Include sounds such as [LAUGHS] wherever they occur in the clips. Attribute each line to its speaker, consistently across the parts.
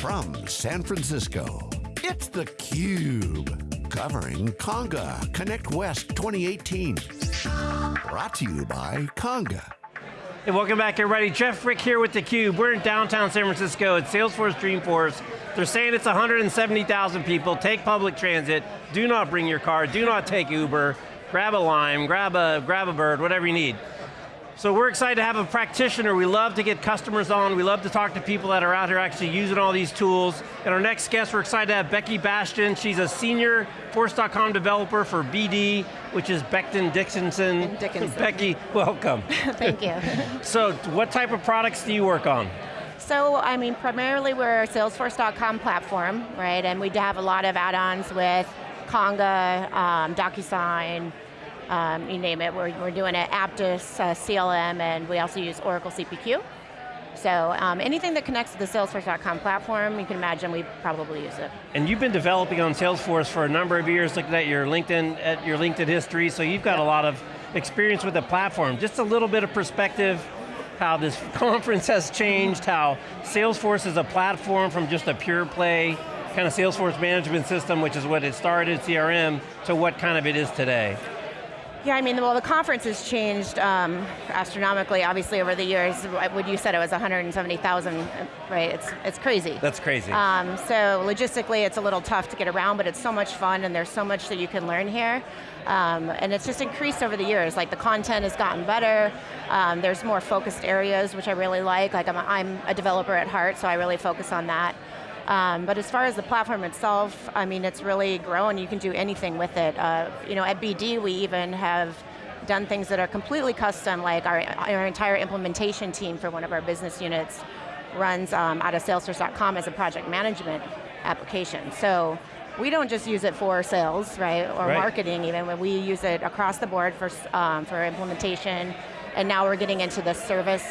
Speaker 1: From San Francisco, it's theCUBE. Covering Conga Connect West 2018. Brought to you by Conga.
Speaker 2: Hey, welcome back everybody. Jeff Frick here with theCUBE. We're in downtown San Francisco at Salesforce Dreamforce. They're saying it's 170,000 people. Take public transit. Do not bring your car. Do not take Uber. Grab a Lime, grab a, grab a bird, whatever you need. So we're excited to have a practitioner. We love to get customers on. We love to talk to people that are out here actually using all these tools. And our next guest, we're excited to have Becky Bastian. She's a senior Force.com developer for BD, which is Becton Dickinson.
Speaker 3: Dickinson. [LAUGHS]
Speaker 2: Becky, welcome. [LAUGHS]
Speaker 3: Thank you. [LAUGHS]
Speaker 2: so what type of products do you work on?
Speaker 3: So, I mean, primarily we're a Salesforce.com platform, right? And we have a lot of add-ons with Conga, um, DocuSign, um, you name it. We're, we're doing it, Apttus, uh, CLM, and we also use Oracle CPQ. So um, anything that connects to the Salesforce.com platform, you can imagine we probably use it.
Speaker 2: And you've been developing on Salesforce for a number of years, looking at your LinkedIn, at your LinkedIn history, so you've got a lot of experience with the platform. Just a little bit of perspective, how this [LAUGHS] conference has changed, how Salesforce is a platform from just a pure play, kind of Salesforce management system, which is what it started, CRM, to what kind of it is today.
Speaker 3: Yeah, I mean, well, the conference has changed um, astronomically, obviously, over the years. What you said, it was 170,000, right? It's, it's crazy.
Speaker 2: That's crazy.
Speaker 3: Um, so logistically, it's a little tough to get around, but it's so much fun, and there's so much that you can learn here. Um, and it's just increased over the years. Like the content has gotten better. Um, there's more focused areas, which I really like. Like I'm a, I'm a developer at heart, so I really focus on that. Um, but as far as the platform itself, I mean, it's really grown. You can do anything with it. Uh, you know, at BD, we even have done things that are completely custom, like our, our entire implementation team for one of our business units runs um, out of Salesforce.com as a project management application. So we don't just use it for sales, right, or right. marketing even, when we use it across the board for, um, for implementation, and now we're getting into the service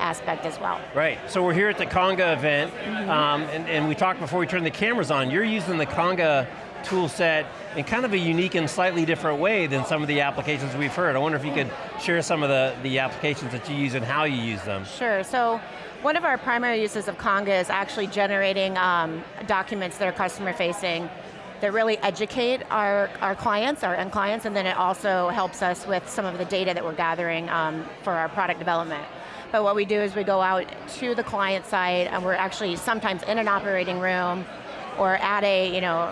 Speaker 3: aspect as well.
Speaker 2: Right, so we're here at the Conga event, mm -hmm. um, and, and we talked before we turned the cameras on, you're using the Conga tool set in kind of a unique and slightly different way than some of the applications we've heard. I wonder if you could share some of the, the applications that you use and how you use them.
Speaker 3: Sure, so one of our primary uses of Conga is actually generating um, documents that are customer facing that really educate our, our clients, our end clients, and then it also helps us with some of the data that we're gathering um, for our product development. But what we do is we go out to the client side and we're actually sometimes in an operating room or at a, you know,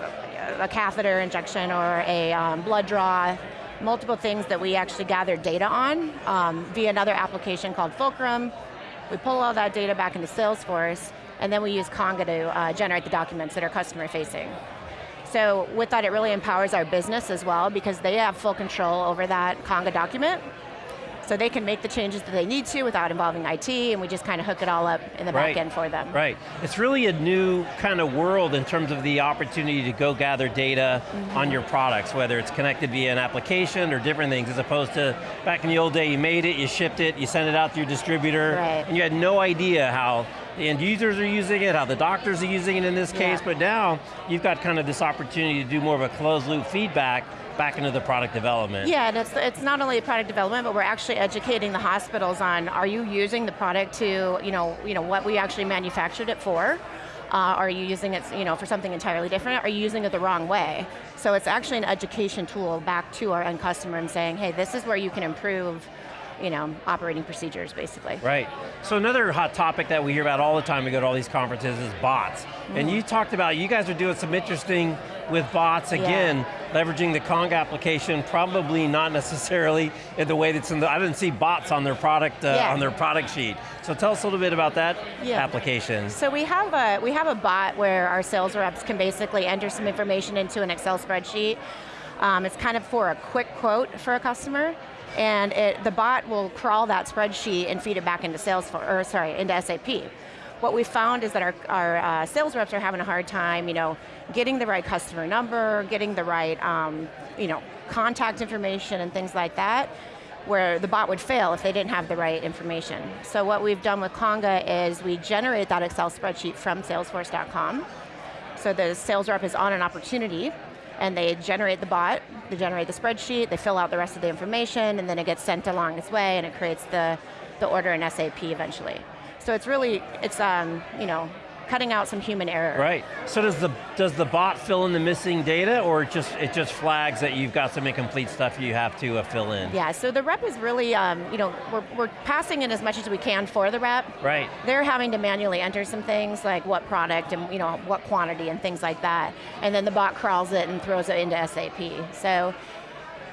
Speaker 3: a catheter injection or a um, blood draw, multiple things that we actually gather data on um, via another application called Fulcrum. We pull all that data back into Salesforce and then we use Conga to uh, generate the documents that are customer facing. So with that, it really empowers our business as well because they have full control over that Conga document so they can make the changes that they need to without involving IT, and we just kind of hook it all up in the right. back end for them.
Speaker 2: Right, it's really a new kind of world in terms of the opportunity to go gather data mm -hmm. on your products, whether it's connected via an application or different things, as opposed to back in the old day, you made it, you shipped it, you sent it out to your distributor,
Speaker 3: right.
Speaker 2: and you had no idea how the end users are using it, how the doctors are using it in this case, yeah. but now you've got kind of this opportunity to do more of a closed loop feedback back into the product development.
Speaker 3: Yeah, and it's, it's not only product development, but we're actually educating the hospitals on, are you using the product to, you know, you know what we actually manufactured it for? Uh, are you using it you know, for something entirely different? Are you using it the wrong way? So it's actually an education tool back to our end customer and saying, hey, this is where you can improve you know, operating procedures, basically.
Speaker 2: Right. So another hot topic that we hear about all the time we go to all these conferences is bots. Mm. And you talked about, you guys are doing some interesting with bots, again, yeah. leveraging the Conga application, probably not necessarily in the way that's in the, I didn't see bots on their product, uh, yeah. on their product sheet. So tell us a little bit about that yeah. application.
Speaker 3: So we have, a, we have a bot where our sales reps can basically enter some information into an Excel spreadsheet. Um, it's kind of for a quick quote for a customer, and it, the bot will crawl that spreadsheet and feed it back into Salesforce, or sorry, into SAP. What we found is that our, our uh, sales reps are having a hard time, you know, getting the right customer number, getting the right, um, you know, contact information and things like that, where the bot would fail if they didn't have the right information. So what we've done with Conga is we generate that Excel spreadsheet from Salesforce.com. So the sales rep is on an opportunity and they generate the bot, they generate the spreadsheet, they fill out the rest of the information, and then it gets sent along its way, and it creates the, the order in SAP eventually. So it's really, it's um, you know, cutting out some human error.
Speaker 2: Right. So does the does the bot fill in the missing data, or it just it just flags that you've got some incomplete stuff you have to uh, fill in?
Speaker 3: Yeah. So the rep is really, um, you know, we're, we're passing in as much as we can for the rep.
Speaker 2: Right.
Speaker 3: They're having to manually enter some things like what product and you know what quantity and things like that, and then the bot crawls it and throws it into SAP. So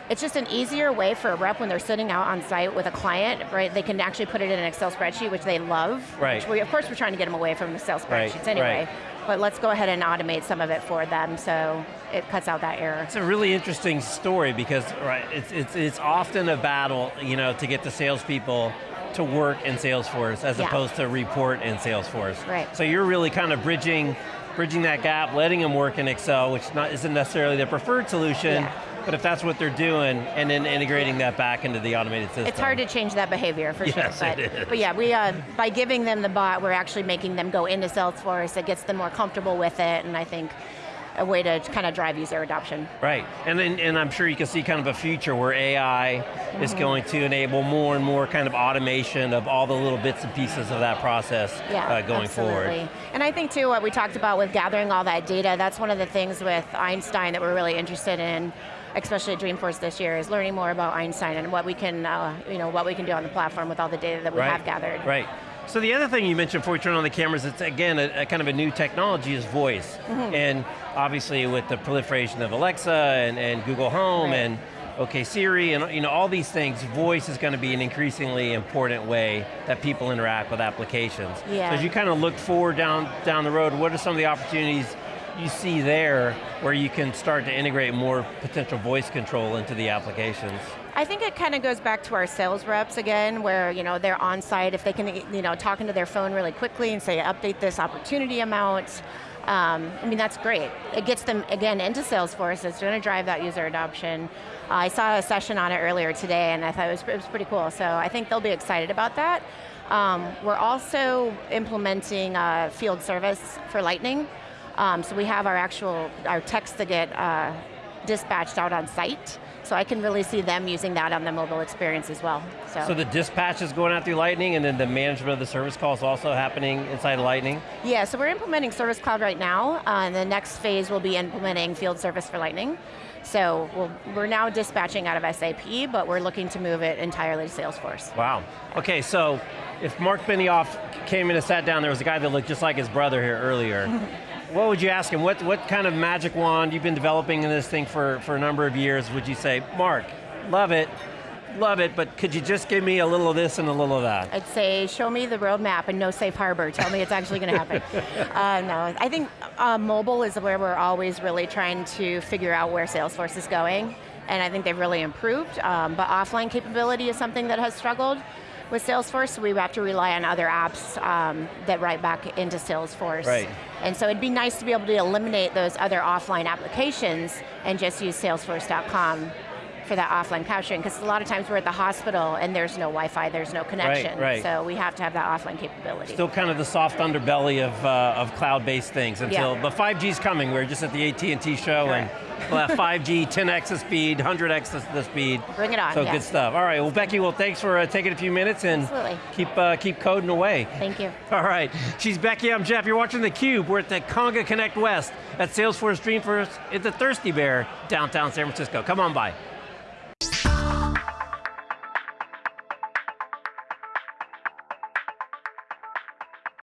Speaker 3: it's just an easier way for a rep when they're sitting out on site with a client, right? They can actually put it in an Excel spreadsheet, which they love.
Speaker 2: Right.
Speaker 3: Which we, of course, we're trying to get them away from the Excel
Speaker 2: Right,
Speaker 3: spreadsheets anyway.
Speaker 2: right.
Speaker 3: But let's go ahead and automate some of it for them so it cuts out that error.
Speaker 2: It's a really interesting story because right, it's, it's, it's often a battle, you know, to get the salespeople to work in Salesforce as
Speaker 3: Yeah.
Speaker 2: opposed to report in Salesforce.
Speaker 3: Right.
Speaker 2: So you're really kind of bridging, bridging that gap, letting them work in Excel, which not, isn't necessarily the preferred solution,
Speaker 3: Yeah.
Speaker 2: But if that's what they're doing, and then integrating that back into the automated system.
Speaker 3: It's hard to change that behavior for
Speaker 2: Yes,
Speaker 3: sure. But,
Speaker 2: it is.
Speaker 3: but yeah, we uh, by giving them the bot, we're actually making them go into Salesforce. It gets them more comfortable with it, and I think a way to kind of drive user adoption.
Speaker 2: Right, and then, and I'm sure you can see kind of a future where AI is
Speaker 3: Mm-hmm.
Speaker 2: going to enable more and more kind of automation of all the little bits and pieces of that process
Speaker 3: Yeah,
Speaker 2: uh, going
Speaker 3: absolutely.
Speaker 2: forward.
Speaker 3: And I think too, what we talked about with gathering all that data, that's one of the things with Einstein that we're really interested in, especially at Dreamforce this year, is learning more about Einstein and what we can, uh, you know, what we can do on the platform with all the data that we
Speaker 2: right.
Speaker 3: have gathered.
Speaker 2: Right. So the other thing you mentioned before we turn on the cameras, it's again a, a kind of a new technology is voice.
Speaker 3: Mm-hmm.
Speaker 2: And obviously with the proliferation of Alexa and, and Google Home
Speaker 3: Right.
Speaker 2: and OK Siri and you know all these things, voice is going to be an increasingly important way that people interact with applications.
Speaker 3: Yeah.
Speaker 2: So as you kind of look forward down, down the road, what are some of the opportunities you see there where you can start to integrate more potential voice control into the applications?
Speaker 3: I think it kind of goes back to our sales reps again, where you know they're on site. If they can, you know, talk into their phone really quickly and say, "Update this opportunity amount." Um, I mean, that's great. It gets them again into Salesforce. It's going to drive that user adoption. Uh, I saw a session on it earlier today, and I thought it was, it was pretty cool. So I think they'll be excited about that. Um, we're also implementing uh, field service for Lightning. Um, so we have our actual our text that get uh, dispatched out on site. So I can really see them using that on the mobile experience as well. So,
Speaker 2: So the dispatch is going out through Lightning and then the management of the service call is also happening inside Lightning?
Speaker 3: yeah, so we're implementing Service Cloud right now, uh, and the next phase will be implementing field service for Lightning. So we'll, we're now dispatching out of SAP, but we're looking to move it entirely to Salesforce.
Speaker 2: Wow. Okay, so if Mark Benioff came in and sat down, there was a guy that looked just like his brother here earlier. [LAUGHS] what would you ask him? What, what kind of magic wand, you've been developing in this thing for, for a number of years, would you say, Mark, love it, love it, but could you just give me a little of this and a little of that?
Speaker 3: I'd say, show me the roadmap and no safe harbor. Tell me it's actually going to happen. [LAUGHS] uh, no, I think uh, mobile is where we're always really trying to figure out where Salesforce is going, and I think they've really improved. Um, but offline capability is something that has struggled with Salesforce. We have to rely on other apps um, that write back into Salesforce.
Speaker 2: Right.
Speaker 3: And so it'd be nice to be able to eliminate those other offline applications and just use Salesforce.com for that offline capturing, because a lot of times we're at the hospital and there's no Wi-Fi, there's no connection.
Speaker 2: right.
Speaker 3: So we have to have that offline capability.
Speaker 2: Still kind of the soft underbelly of, uh, of cloud-based things until,
Speaker 3: Yeah.
Speaker 2: but 5G's coming. We are just at the AT&T show
Speaker 3: Correct.
Speaker 2: and [LAUGHS] we'll have 5G, 10x the speed, 100x the, the speed.
Speaker 3: Bring it on,
Speaker 2: So
Speaker 3: yeah.
Speaker 2: good stuff. All right, well Becky, well thanks for uh, taking a few minutes and
Speaker 3: Absolutely.
Speaker 2: keep, uh, keep coding away.
Speaker 3: Thank you. [LAUGHS]
Speaker 2: All right, she's Becky, I'm Jeff. You're watching theCUBE. We're at the Conga Connect West at Salesforce Dreamforce at the Thirsty Bear, downtown San Francisco. Come on by.